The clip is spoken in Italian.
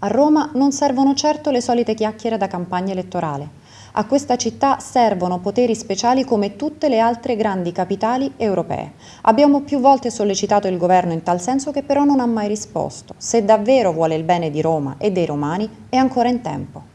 A Roma non servono certo le solite chiacchiere da campagna elettorale. A questa città servono poteri speciali come tutte le altre grandi capitali europee. Abbiamo più volte sollecitato il governo in tal senso che però non ha mai risposto. Se davvero vuole il bene di Roma e dei romani è ancora in tempo.